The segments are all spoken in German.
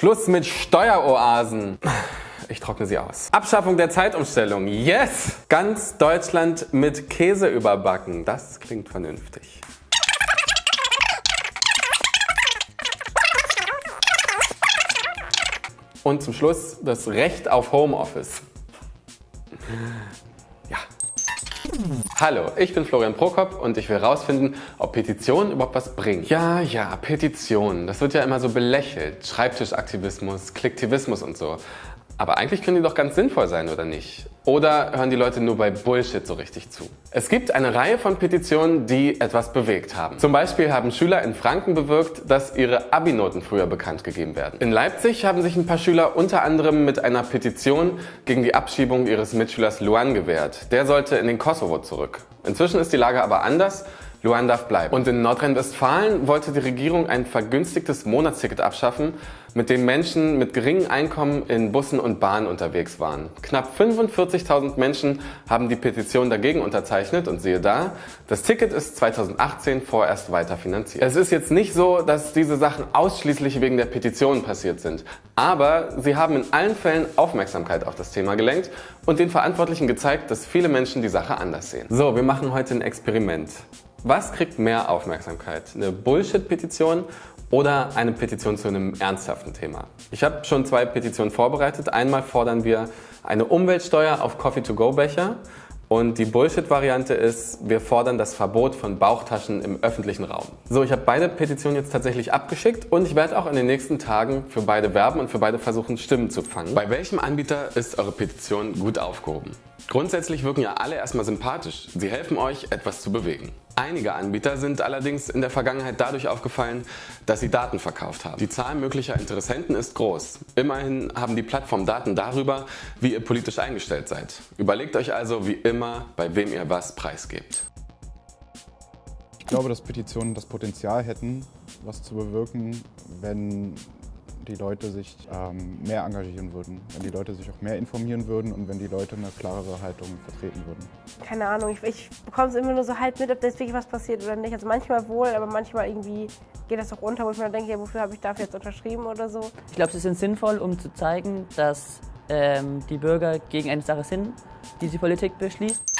Schluss mit Steueroasen. Ich trockne sie aus. Abschaffung der Zeitumstellung. Yes! Ganz Deutschland mit Käse überbacken. Das klingt vernünftig. Und zum Schluss das Recht auf Homeoffice. Hallo, ich bin Florian Prokop und ich will herausfinden, ob Petitionen überhaupt was bringen. Ja, ja, Petitionen. Das wird ja immer so belächelt. Schreibtischaktivismus, Klicktivismus und so. Aber eigentlich können die doch ganz sinnvoll sein, oder nicht? Oder hören die Leute nur bei Bullshit so richtig zu? Es gibt eine Reihe von Petitionen, die etwas bewegt haben. Zum Beispiel haben Schüler in Franken bewirkt, dass ihre Abi-Noten früher bekannt gegeben werden. In Leipzig haben sich ein paar Schüler unter anderem mit einer Petition gegen die Abschiebung ihres Mitschülers Luan gewehrt. Der sollte in den Kosovo zurück. Inzwischen ist die Lage aber anders. Luan darf bleiben. Und in Nordrhein-Westfalen wollte die Regierung ein vergünstigtes Monatsticket abschaffen, mit dem Menschen mit geringem Einkommen in Bussen und Bahnen unterwegs waren. Knapp 45.000 Menschen haben die Petition dagegen unterzeichnet und siehe da, das Ticket ist 2018 vorerst weiter finanziert. Es ist jetzt nicht so, dass diese Sachen ausschließlich wegen der Petition passiert sind, aber sie haben in allen Fällen Aufmerksamkeit auf das Thema gelenkt und den Verantwortlichen gezeigt, dass viele Menschen die Sache anders sehen. So, wir machen heute ein Experiment. Was kriegt mehr Aufmerksamkeit? Eine Bullshit-Petition oder eine Petition zu einem ernsthaften Thema? Ich habe schon zwei Petitionen vorbereitet. Einmal fordern wir eine Umweltsteuer auf Coffee-to-go-Becher und die Bullshit-Variante ist, wir fordern das Verbot von Bauchtaschen im öffentlichen Raum. So, ich habe beide Petitionen jetzt tatsächlich abgeschickt und ich werde auch in den nächsten Tagen für beide werben und für beide versuchen, Stimmen zu fangen. Bei welchem Anbieter ist eure Petition gut aufgehoben? Grundsätzlich wirken ja alle erstmal sympathisch. Sie helfen euch, etwas zu bewegen. Einige Anbieter sind allerdings in der Vergangenheit dadurch aufgefallen, dass sie Daten verkauft haben. Die Zahl möglicher Interessenten ist groß. Immerhin haben die Plattformen Daten darüber, wie ihr politisch eingestellt seid. Überlegt euch also wie immer, bei wem ihr was preisgebt. Ich glaube, dass Petitionen das Potenzial hätten, was zu bewirken, wenn die Leute sich ähm, mehr engagieren würden, wenn die Leute sich auch mehr informieren würden und wenn die Leute eine klarere Haltung vertreten würden. Keine Ahnung, ich, ich bekomme es immer nur so halb mit, ob da jetzt wirklich was passiert oder nicht. Also manchmal wohl, aber manchmal irgendwie geht das auch unter, wo ich mir denke, ja, wofür habe ich dafür jetzt unterschrieben oder so. Ich glaube, sie sind sinnvoll, um zu zeigen, dass ähm, die Bürger gegen eine Sache sind, die die Politik beschließt.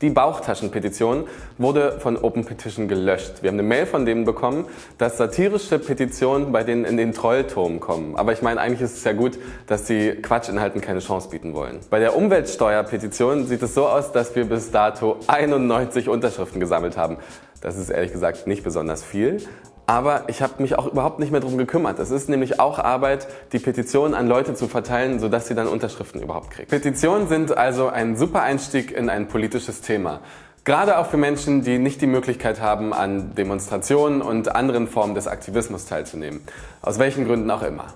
Die Bauchtaschenpetition wurde von Open Petition gelöscht. Wir haben eine Mail von denen bekommen, dass satirische Petitionen bei denen in den Trollturm kommen. Aber ich meine, eigentlich ist es ja gut, dass sie Quatschinhalten keine Chance bieten wollen. Bei der Umweltsteuerpetition sieht es so aus, dass wir bis dato 91 Unterschriften gesammelt haben. Das ist ehrlich gesagt nicht besonders viel, aber ich habe mich auch überhaupt nicht mehr darum gekümmert. Es ist nämlich auch Arbeit, die Petitionen an Leute zu verteilen, sodass sie dann Unterschriften überhaupt kriegen. Petitionen sind also ein super Einstieg in ein politisches Thema. Gerade auch für Menschen, die nicht die Möglichkeit haben, an Demonstrationen und anderen Formen des Aktivismus teilzunehmen. Aus welchen Gründen auch immer.